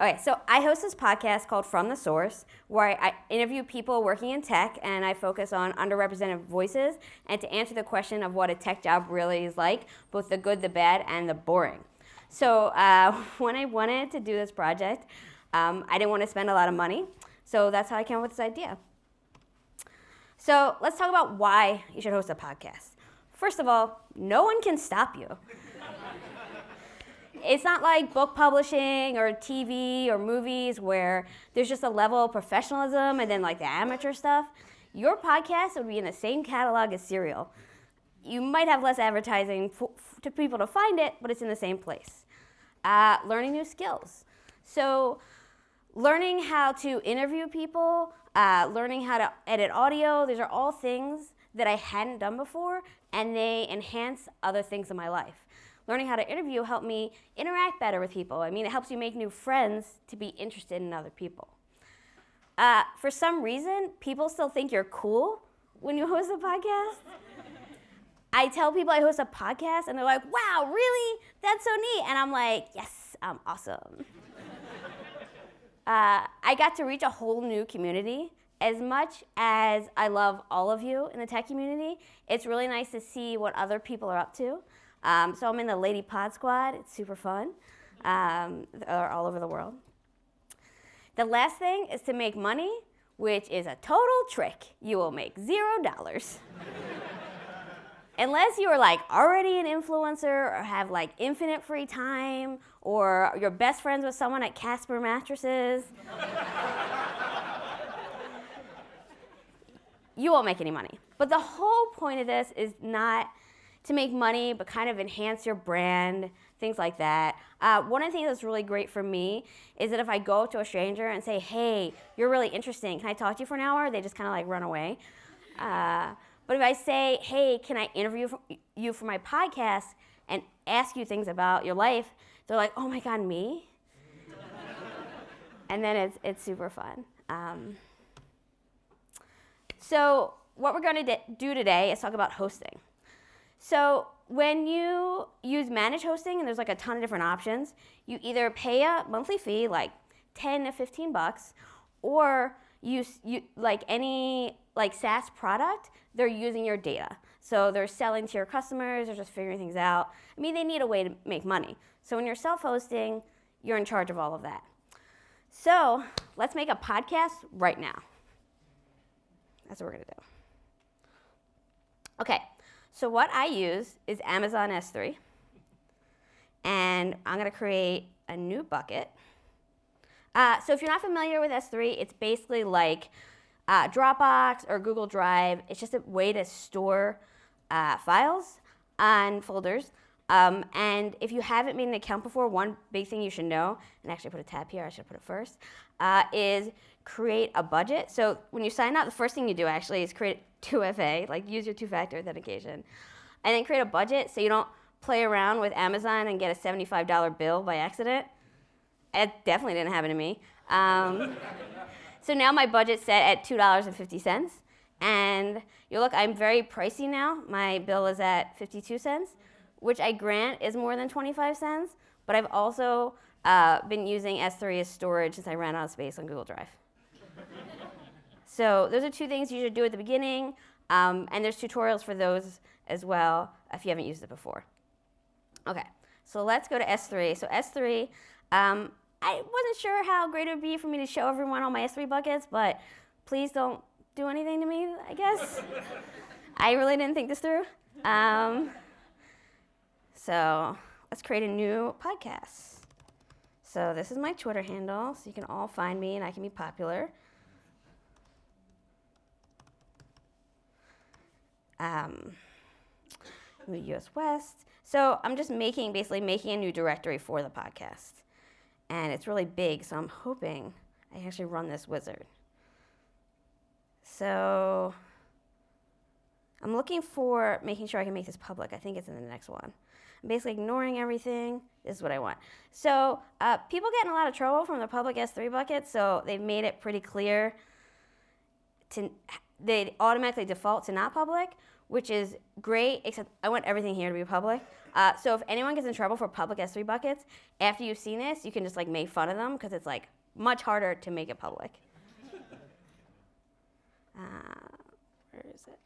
Okay, so I host this podcast called From the Source, where I, interview people working in tech, and I focus on underrepresented voices, and to answer the question of what a tech job really is like, both the good, the bad, and the boring. So uh, when I wanted to do this project, um, I didn't want to spend a lot of money, so that's how I came up with this idea. So let's talk about why you should host a podcast. First of all, no one can stop you. It's not like book publishing or TV or movies where there's just a level of professionalism and then like the amateur stuff. Your podcast would be in the same catalog as Serial. You might have less advertising to people to find it, but it's in the same place. Uh, learning new skills. So learning how to interview people, uh, learning how to edit audio, these are all things that I hadn't done before, and they enhance other things in my life. Learning how to interview helped me interact better with people. I mean, it helps you make new friends to be interested in other people. Uh, for some reason, people still think you're cool when you host a podcast. I tell people I host a podcast, and they're like, wow, really? That's so neat. And I'm like, yes, I'm awesome. uh, I got to reach a whole new community. As much as I love all of you in the tech community, it's really nice to see what other people are up to. Um, so I'm in the Lady Pod Squad. It's super fun. Um, they're all over the world. The last thing is to make money, which is a total trick. You will make zero dollars. Unless you are like already an influencer or have like infinite free time or you're best friends with someone at Casper Mattresses. you won't make any money. But the whole point of this is not to make money, but kind of enhance your brand, things like that. Uh, one of the things that's really great for me is that if I go to a stranger and say, hey, you're really interesting, can I talk to you for an hour? They just kind of like run away. Uh, but if I say, hey, can I interview you for my podcast and ask you things about your life, they're like, oh my God, me? and then it's, it's super fun. Um, so what we're going to do today is talk about hosting. So when you use managed hosting, and there's like a ton of different options, you either pay a monthly fee, like 10 to 15 bucks, or you, you like any like SaaS product, they're using your data. So they're selling to your customers, they're just figuring things out. I mean, they need a way to make money. So when you're self-hosting, you're in charge of all of that. So let's make a podcast right now. That's what we're gonna do. Okay, so what I use is Amazon S3. And I'm gonna create a new bucket. Uh, so if you're not familiar with S3, it's basically like uh, Dropbox or Google Drive. It's just a way to store uh, files and folders. Um, and if you haven't made an account before, one big thing you should know, and actually put a tab here, I should put it first, uh, is create a budget. So when you sign up, the first thing you do actually is create 2FA, like use your two-factor authentication. And then create a budget so you don't play around with Amazon and get a $75 bill by accident. It definitely didn't happen to me. Um, so now my budget's set at $2.50. And you look, I'm very pricey now. My bill is at 52 cents, which I grant is more than 25 cents. But I've also uh, been using S3 as storage since I ran out of space on Google Drive. So those are two things you should do at the beginning, um, and there's tutorials for those as well if you haven't used it before. Okay, so let's go to S3. So S3, um, I wasn't sure how great it would be for me to show everyone all my S3 buckets, but please don't do anything to me, I guess. I really didn't think this through. Um, so let's create a new podcast. So this is my Twitter handle, so you can all find me and I can be popular. um, US West. So I'm just making, basically making a new directory for the podcast. And it's really big, so I'm hoping I actually run this wizard. So I'm looking for making sure I can make this public. I think it's in the next one. I'm basically ignoring everything. This is what I want. So uh, people get in a lot of trouble from the public S3 bucket, so they've made it pretty clear to they automatically default to not public, which is great, except I want everything here to be public. Uh, so if anyone gets in trouble for public S3 buckets, after you've seen this, you can just like make fun of them because it's like much harder to make it public. uh, where is it?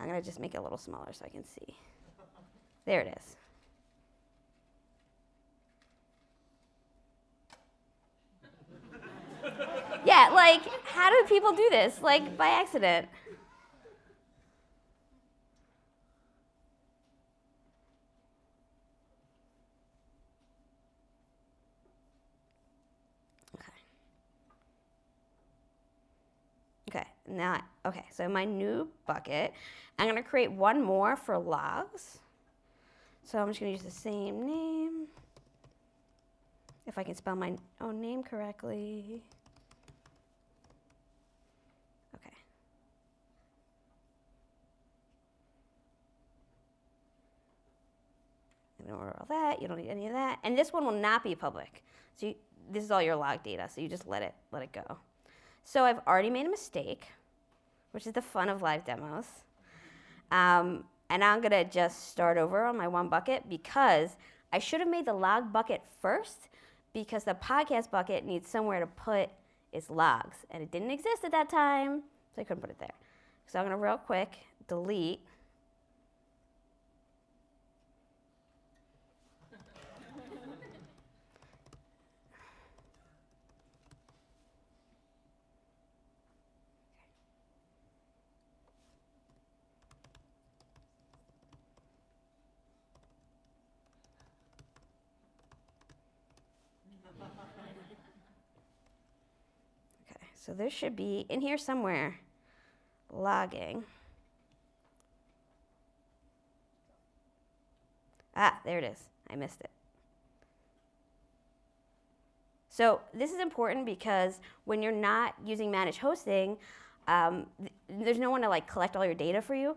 I'm gonna just make it a little smaller so I can see. There it is. yeah, like, how do people do this? Like, by accident. Okay. Okay, now, okay, so my new bucket, I'm gonna create one more for logs. So I'm just gonna use the same name. If I can spell my own name correctly. Okay. Ignore all that, you don't need any of that. And this one will not be public. So you, this is all your log data, so you just let it, let it go. So I've already made a mistake, which is the fun of live demos. Um, and I'm gonna just start over on my one bucket because I should have made the log bucket first because the podcast bucket needs somewhere to put its logs. And it didn't exist at that time, so I couldn't put it there. So I'm gonna real quick delete Okay, so there should be in here somewhere logging. Ah, there it is. I missed it. So this is important because when you're not using managed hosting, um, th- there's no one to like collect all your data for you.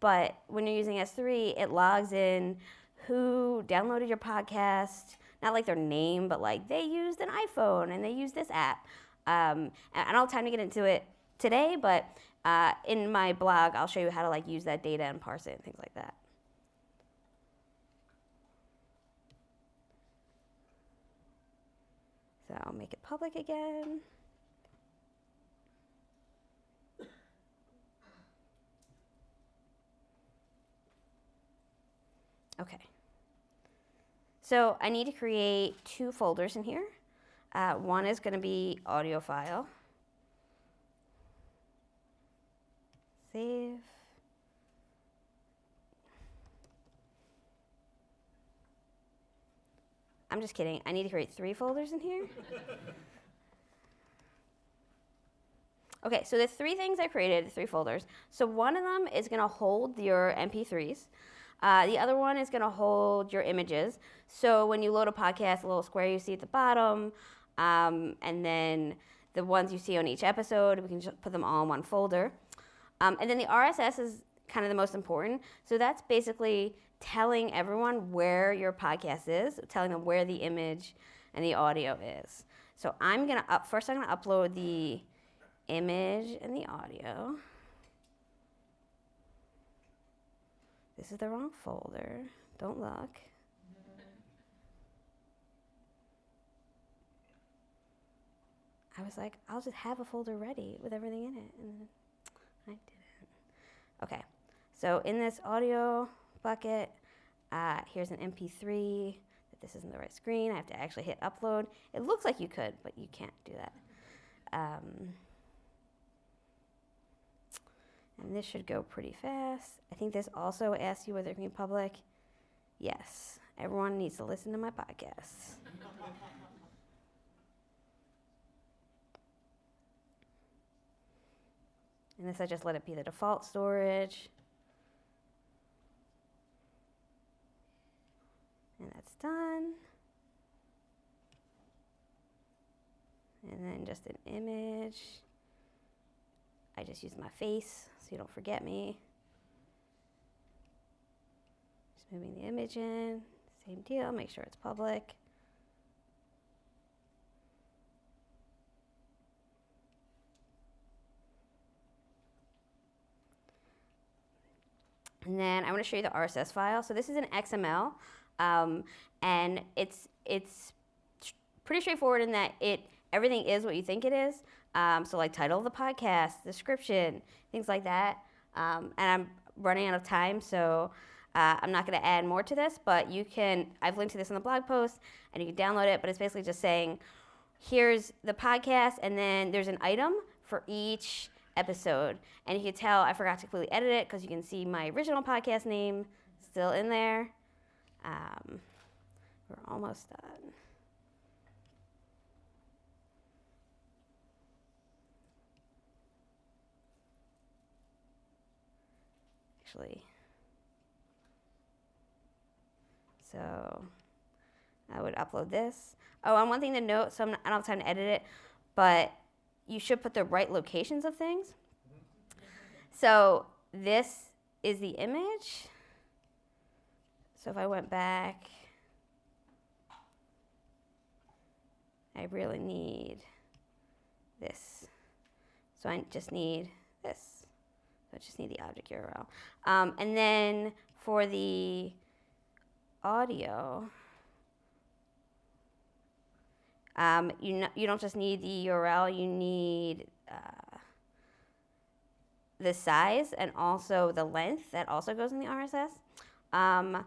But when you're using S3, it logs in who downloaded your podcast, not like their name, but like they used an iPhone and they used this app. Um, I don't have time to get into it today, but uh, in my blog, I'll show you how to like use that data and parse it and things like that. So I'll make it public again. Okay. So I need to create two folders in here. Uh, one is going to be audio file. Save. I'm just kidding. I need to create three folders in here. okay, so the three things I created, three folders. So one of them is going to hold your MP3s. Uh, the other one is going to hold your images. So when you load a podcast, a little square you see at the bottom, um, and then the ones you see on each episode, we can just put them all in one folder. Um, and then the RSS is kind of the most important. So that's basically telling everyone where your podcast is, telling them where the image and the audio is. So I'm gonna up first. I'm gonna upload the image and the audio. This is the wrong folder. Don't look. I was like, I'll just have a folder ready with everything in it, and I didn't. Okay, so in this audio bucket, uh, here's an MP3. That this isn't the right screen. I have to actually hit upload. It looks like you could, but you can't do that. Um, and this should go pretty fast. I think this also asks you whether it can be public. Yes, everyone needs to listen to my podcasts. And this I just let it be the default storage. And that's done. And then just an image. I just use my face so you don't forget me. Just moving the image in. Same deal, make sure it's public. And then I want to show you the RSS file. So this is an XML, um, and it's it's pretty straightforward in that it everything is what you think it is. Um, so like title of the podcast, description, things like that. Um, and I'm running out of time, so uh, I'm not going to add more to this. But you can I've linked to this in the blog post, and you can download it. But it's basically just saying, here's the podcast, and then there's an item for each episode. And you can tell I forgot to completely edit it because you can see my original podcast name still in there. Um, we're almost done. Actually, so I would upload this. Oh, and one thing to note, so I'm not, I don't have time to edit it, but you should put the right locations of things. So this is the image. So if I went back, I really need this. So I just need this. So I just need the object URL. Um, and then for the audio, um, you, you don't just need the URL, you need uh, the size and also the length that also goes in the RSS. Um,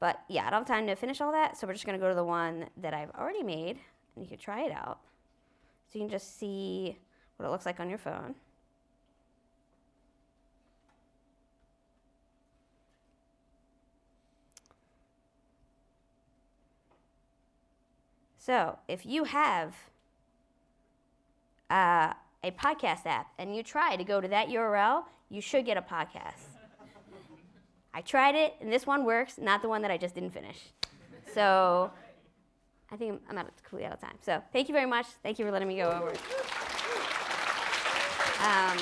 but yeah, I don't have time to finish all that, so we're just going to go to the one that I've already made, and you can try it out. So you can just see what it looks like on your phone. So if you have uh, a podcast app and you try to go to that URL, you should get a podcast. I tried it, and this one works, not the one that I just didn't finish. So I think I'm out of, completely out of time. So thank you very much. Thank you for letting me go over. Um,